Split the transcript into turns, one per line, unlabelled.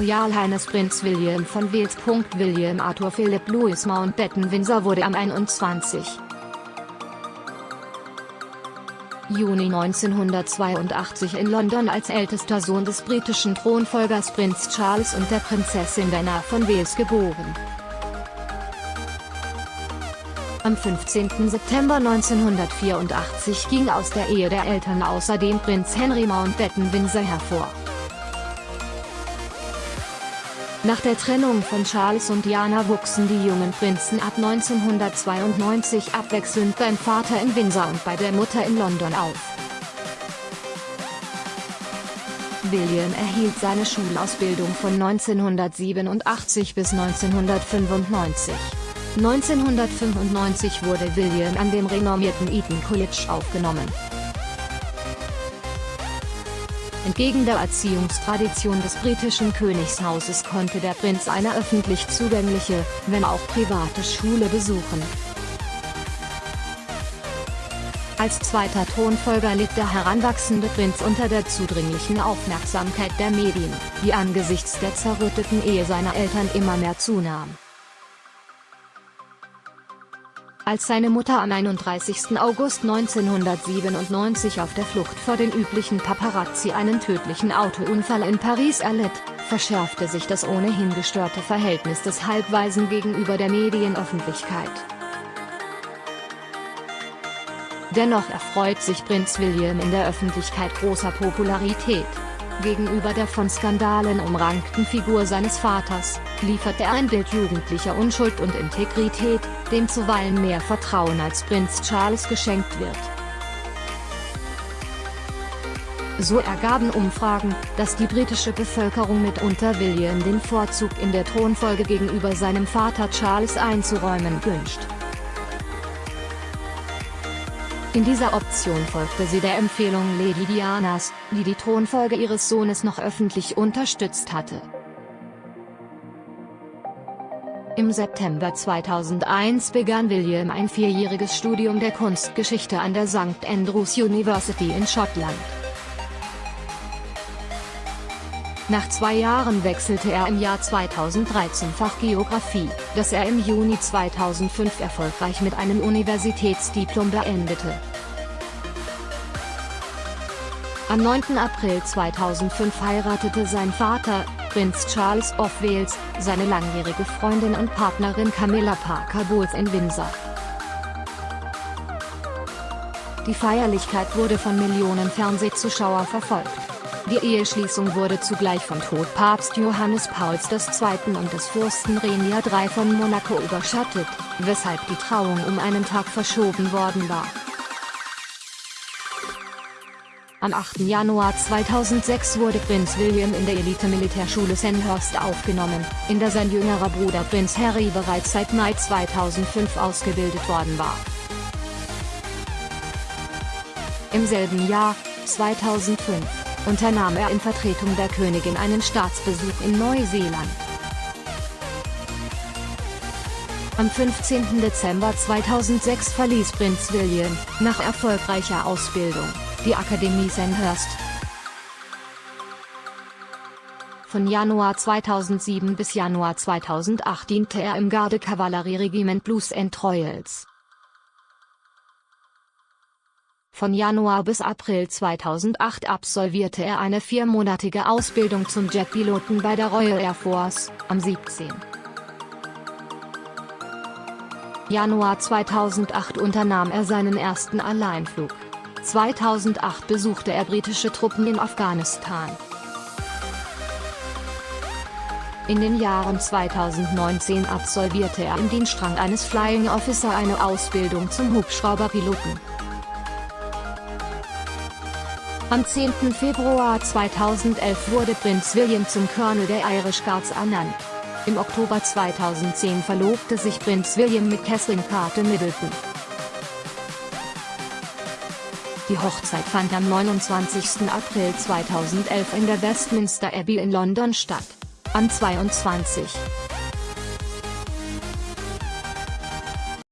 Royal Highness Prinz William von Wales. William Arthur Philip Louis Mountbatten Windsor wurde am 21. Juni 1982 in London als ältester Sohn des britischen Thronfolgers Prinz Charles und der Prinzessin Diana von Wales geboren. Am 15. September 1984 ging aus der Ehe der Eltern außerdem Prinz Henry Mountbatten Windsor hervor. Nach der Trennung von Charles und Diana wuchsen die jungen Prinzen ab 1992 abwechselnd beim Vater in Windsor und bei der Mutter in London auf. William erhielt seine Schulausbildung von 1987 bis 1995. 1995 wurde William an dem renommierten Eton College aufgenommen. Entgegen der Erziehungstradition des britischen Königshauses konnte der Prinz eine öffentlich zugängliche, wenn auch private Schule besuchen. Als zweiter Thronfolger litt der heranwachsende Prinz unter der zudringlichen Aufmerksamkeit der Medien, die angesichts der zerrütteten Ehe seiner Eltern immer mehr zunahm. Als seine Mutter am 31. August 1997 auf der Flucht vor den üblichen Paparazzi einen tödlichen Autounfall in Paris erlitt, verschärfte sich das ohnehin gestörte Verhältnis des Halbweisen gegenüber der Medienöffentlichkeit. Dennoch erfreut sich Prinz William in der Öffentlichkeit großer Popularität. Gegenüber der von Skandalen umrankten Figur seines Vaters, liefert er ein Bild jugendlicher Unschuld und Integrität, dem zuweilen mehr Vertrauen als Prinz Charles geschenkt wird. So ergaben Umfragen, dass die britische Bevölkerung mitunter William den Vorzug in der Thronfolge gegenüber seinem Vater Charles einzuräumen wünscht. In dieser Option folgte sie der Empfehlung Lady Dianas, die die Thronfolge ihres Sohnes noch öffentlich unterstützt hatte. Im September 2001 begann William ein vierjähriges Studium der Kunstgeschichte an der St Andrews University in Schottland. Nach zwei Jahren wechselte er im Jahr 2013 Fach Geographie, das er im Juni 2005 erfolgreich mit einem Universitätsdiplom beendete. Am 9. April 2005 heiratete sein Vater, Prinz Charles of Wales, seine langjährige Freundin und Partnerin Camilla Parker Bowles in Windsor. Die Feierlichkeit wurde von Millionen Fernsehzuschauer verfolgt. Die Eheschließung wurde zugleich von Tod Papst Johannes Pauls II. und des Fürsten Renier III von Monaco überschattet, weshalb die Trauung um einen Tag verschoben worden war. Am 8. Januar 2006 wurde Prinz William in der Elite-Militärschule Sandhurst aufgenommen, in der sein jüngerer Bruder Prinz Harry bereits seit Mai 2005 ausgebildet worden war. Im selben Jahr, 2005, unternahm er in Vertretung der Königin einen Staatsbesuch in Neuseeland. Am 15. Dezember 2006 verließ Prinz William, nach erfolgreicher Ausbildung, die Akademie Sandhurst. Von Januar 2007 bis Januar 2008 diente er im Gardekavallerieregiment Blues and Royals. Von Januar bis April 2008 absolvierte er eine viermonatige Ausbildung zum Jetpiloten bei der Royal Air Force, am 17. Januar 2008 unternahm er seinen ersten Alleinflug. 2008 besuchte er britische Truppen in Afghanistan. In den Jahren 2019 absolvierte er im Dienstrang eines Flying Officer eine Ausbildung zum Hubschrauberpiloten. Am 10. Februar 2011 wurde Prinz William zum Colonel der Irish Guards ernannt. Im Oktober 2010 verlobte sich Prinz William mit Kathleen Carter Middleton. Die Hochzeit fand am 29. April 2011 in der Westminster Abbey in London statt. Am 22.